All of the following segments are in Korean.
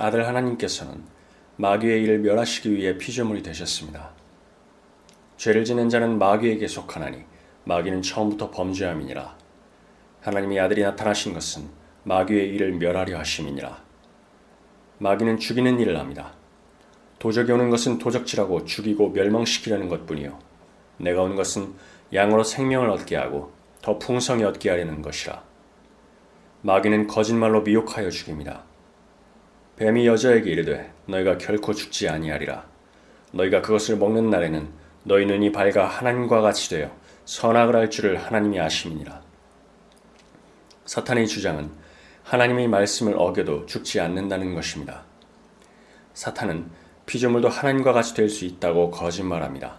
아들 하나님께서는 마귀의 일을 멸하시기 위해 피조물이 되셨습니다. 죄를 지는 자는 마귀에게 속하나니 마귀는 처음부터 범죄함이니라. 하나님의 아들이 나타나신 것은 마귀의 일을 멸하려 하심이니라. 마귀는 죽이는 일을 합니다. 도적이 오는 것은 도적질하고 죽이고 멸망시키려는 것뿐이요. 내가 온 것은 양으로 생명을 얻게 하고 더 풍성히 얻게 하려는 것이라. 마귀는 거짓말로 미혹하여 죽입니다. 뱀이 여자에게 이르되 너희가 결코 죽지 아니하리라. 너희가 그것을 먹는 날에는 너희 눈이 밝아 하나님과 같이 되어 선악을 할 줄을 하나님이 아심이니라. 사탄의 주장은 하나님의 말씀을 어겨도 죽지 않는다는 것입니다. 사탄은 피조물도 하나님과 같이 될 수 있다고 거짓말합니다.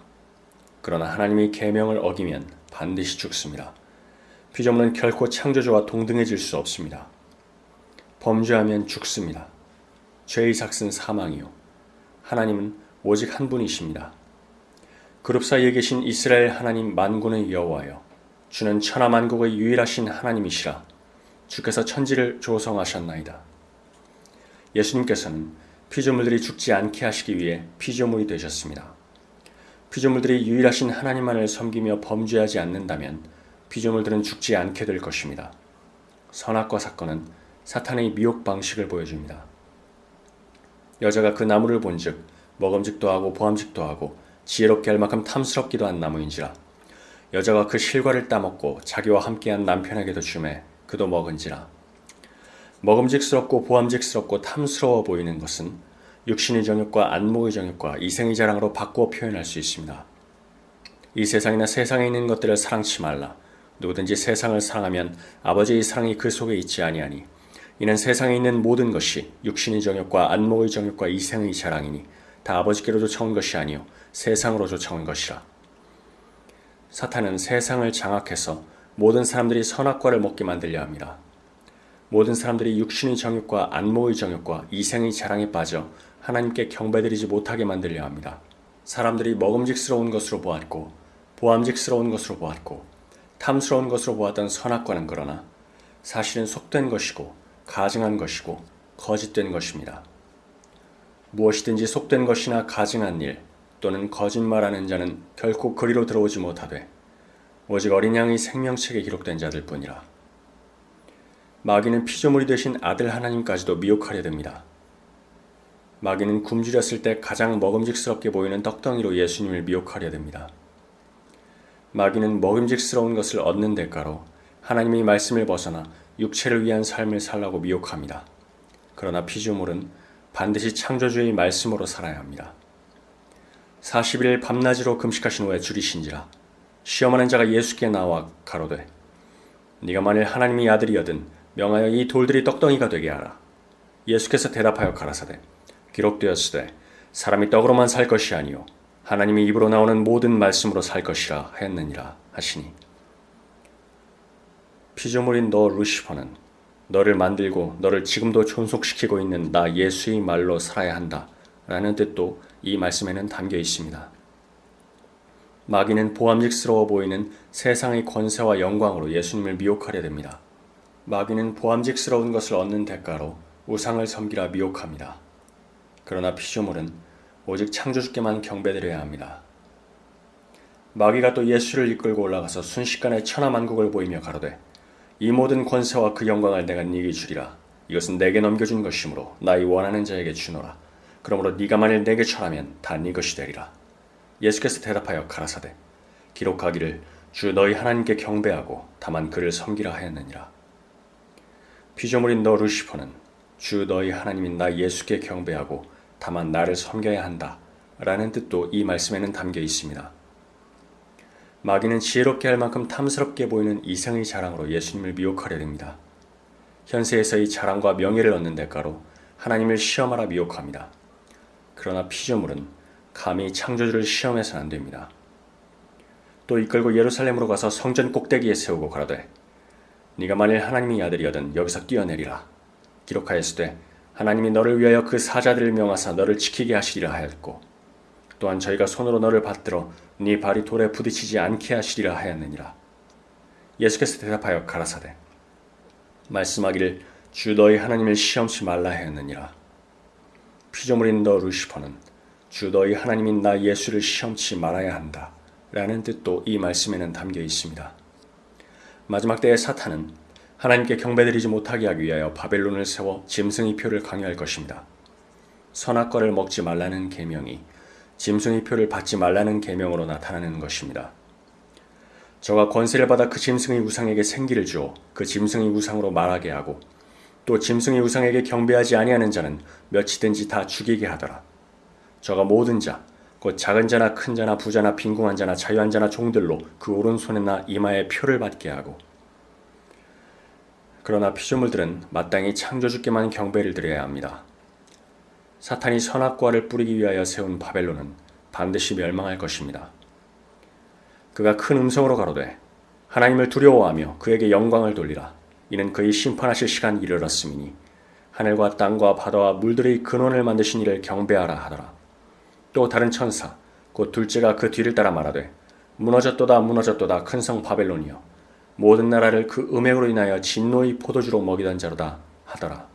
그러나 하나님의 계명을 어기면 반드시 죽습니다. 피조물은 결코 창조주와 동등해질 수 없습니다. 범죄하면 죽습니다. 죄의 삭은 사망이요. 하나님은 오직 한 분이십니다. 그룹 사이에 계신 이스라엘 하나님 만군의 여호와여 주는 천하 만국의 유일하신 하나님이시라 주께서 천지를 조성하셨나이다. 예수님께서는 피조물들이 죽지 않게 하시기 위해 피조물이 되셨습니다. 피조물들이 유일하신 하나님만을 섬기며 범죄하지 않는다면 피조물들은 죽지 않게 될 것입니다. 선악과 사건은 사탄의 미혹 방식을 보여줍니다. 여자가 그 나무를 본즉 먹음직도 하고 보암직도 하고 지혜롭게 할 만큼 탐스럽기도 한 나무인지라 여자가 그 실과를 따먹고 자기와 함께한 남편에게도 주매 그도 먹은지라 먹음직스럽고 보암직스럽고 탐스러워 보이는 것은 육신의 정욕과 안목의 정욕과 이생의 자랑으로 바꾸어 표현할 수 있습니다. 이 세상이나 세상에 있는 것들을 사랑치 말라. 누구든지 세상을 사랑하면 아버지의 사랑이 그 속에 있지 아니하니 이는 세상에 있는 모든 것이 육신의 정욕과 안목의 정욕과 이생의 자랑이니 다 아버지께로 쫓아온 것이 아니요 세상으로 쫓아온 것이라. 사탄은 세상을 장악해서 모든 사람들이 선악과를 먹게 만들려 합니다. 모든 사람들이 육신의 정욕과 안목의 정욕과 이생의 자랑에 빠져 하나님께 경배드리지 못하게 만들려 합니다. 사람들이 먹음직스러운 것으로 보았고 보암직스러운 것으로 보았고 탐스러운 것으로 보았던 선악과는 그러나 사실은 속된 것이고 가증한 것이고 거짓된 것입니다. 무엇이든지 속된 것이나 가증한 일 또는 거짓말하는 자는 결코 그리로 들어오지 못하되 오직 어린 양의 생명책에 기록된 자들 뿐이라. 마귀는 피조물이 되신 아들 하나님까지도 미혹하려 듭니다. 마귀는 굶주렸을 때 가장 먹음직스럽게 보이는 떡덩이로 예수님을 미혹하려 듭니다. 마귀는 먹음직스러운 것을 얻는 대가로 하나님의 말씀을 벗어나 육체를 위한 삶을 살라고 미혹합니다. 그러나 피조물은 반드시 창조주의 말씀으로 살아야 합니다. 40일 밤낮으로 금식하신 후에 줄이신지라 시험하는 자가 예수께 나와 가로되 네가 만일 하나님의 아들이여든 명하여 이 돌들이 떡덩이가 되게 하라. 예수께서 대답하여 가라사대 기록되었으되 사람이 떡으로만 살 것이 아니요 하나님의 입으로 나오는 모든 말씀으로 살 것이라 하였느니라 하시니 피조물인 너 루시퍼는 너를 만들고 너를 지금도 존속시키고 있는 나 예수의 말로 살아야 한다 라는 뜻도 이 말씀에는 담겨 있습니다. 마귀는 보암직스러워 보이는 세상의 권세와 영광으로 예수님을 미혹하려 됩니다. 마귀는 보암직스러운 것을 얻는 대가로 우상을 섬기라 미혹합니다. 그러나 피조물은 오직 창조주께만 경배드려야 합니다. 마귀가 또 예수를 이끌고 올라가서 순식간에 천하만국을 보이며 가로되 이 모든 권세와 그 영광을 내가 네게 주리라. 이것은 내게 넘겨준 것이므로 나의 원하는 자에게 주노라. 그러므로 네가 만일 내게 절하면 다 네 것이 되리라. 예수께서 대답하여 가라사대 기록하기를 주 너희 하나님께 경배하고 다만 그를 섬기라 하였느니라. 피조물인 너 루시퍼는 주 너희 하나님인 나 예수께 경배하고 다만 나를 섬겨야 한다. 라는 뜻도 이 말씀에는 담겨 있습니다. 마귀는 지혜롭게 할 만큼 탐스럽게 보이는 이성의 자랑으로 예수님을 미혹하려 됩니다. 현세에서의 자랑과 명예를 얻는 대가로 하나님을 시험하라 미혹합니다. 그러나 피조물은 감히 창조주를 시험해서는 안 됩니다. 또 이끌고 예루살렘으로 가서 성전 꼭대기에 세우고 가라되 네가 만일 하나님의 아들이거든 여기서 뛰어내리라. 기록하였으되 하나님이 너를 위하여 그 사자들을 명하사 너를 지키게 하시리라 하였고 또한 저희가 손으로 너를 받들어 네 발이 돌에 부딪히지 않게 하시리라 하였느니라. 예수께서 대답하여 가라사대 말씀하기를 주 너희 하나님을 시험치 말라 하였느니라. 피조물인 너 루시퍼는 주 너희 하나님인 나 예수를 시험치 말아야 한다. 라는 뜻도 이 말씀에는 담겨 있습니다. 마지막 때의 사탄은 하나님께 경배드리지 못하게 하기 위하여 바벨론을 세워 짐승의 표를 강요할 것입니다. 선악과를 먹지 말라는 계명이 짐승의 표를 받지 말라는 계명으로 나타나는 것입니다. 저가 권세를 받아 그 짐승의 우상에게 생기를 주어 그 짐승의 우상으로 말하게 하고 또 짐승의 우상에게 경배하지 아니하는 자는 몇이든지 다 죽이게 하더라. 저가 모든 자, 곧 작은 자나 큰 자나 부자나 빈궁한 자나 자유한 자나 종들로 그 오른손이나 이마에 표를 받게 하고 그러나 피조물들은 마땅히 창조주께만 경배를 드려야 합니다. 사탄이 선악과를 뿌리기 위하여 세운 바벨론은 반드시 멸망할 것입니다. 그가 큰 음성으로 가로되 하나님을 두려워하며 그에게 영광을 돌리라. 이는 그의 심판하실 시간이 이르렀음이니 하늘과 땅과 바다와 물들의 근원을 만드신 이를 경배하라 하더라. 또 다른 천사 곧 둘째가 그 뒤를 따라 말하되 무너졌도다 무너졌도다 큰 성 바벨론이여 모든 나라를 그 음행으로 인하여 진노의 포도주로 먹이던 자로다 하더라.